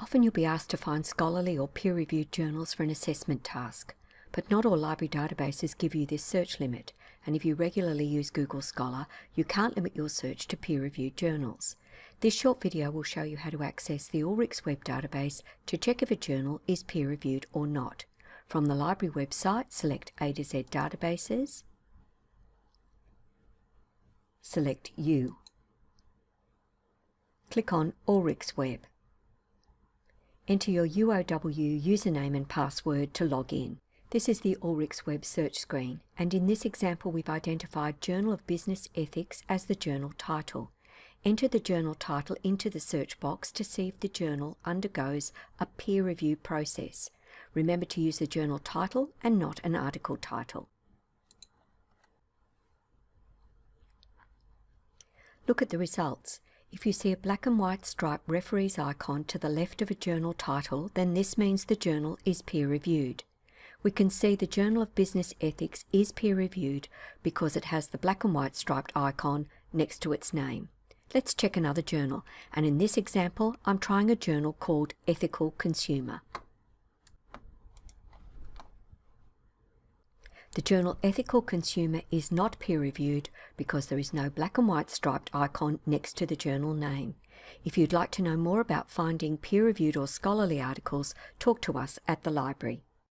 Often you'll be asked to find scholarly or peer-reviewed journals for an assessment task, but not all library databases give you this search limit, and if you regularly use Google Scholar, you can't limit your search to peer-reviewed journals. This short video will show you how to access the Ulrichs web database to check if a journal is peer-reviewed or not. From the library website, select A to Z Databases, select U. Click on Ulrichs Web. Enter your UOW username and password to log in. This is the Ulrichs Web search screen, and in this example we've identified Journal of Business Ethics as the journal title. Enter the journal title into the search box to see if the journal undergoes a peer review process. Remember to use the journal title and not an article title. Look at the results. If you see a black and white stripe referee's icon to the left of a journal title, then this means the journal is peer-reviewed. We can see the Journal of Business Ethics is peer-reviewed because it has the black and white striped icon next to its name. Let's check another journal, and in this example I'm trying a journal called Ethical Consumer. The journal Ethical Consumer is not peer-reviewed because there is no black and white striped icon next to the journal name. If you'd like to know more about finding peer-reviewed or scholarly articles, talk to us at the library.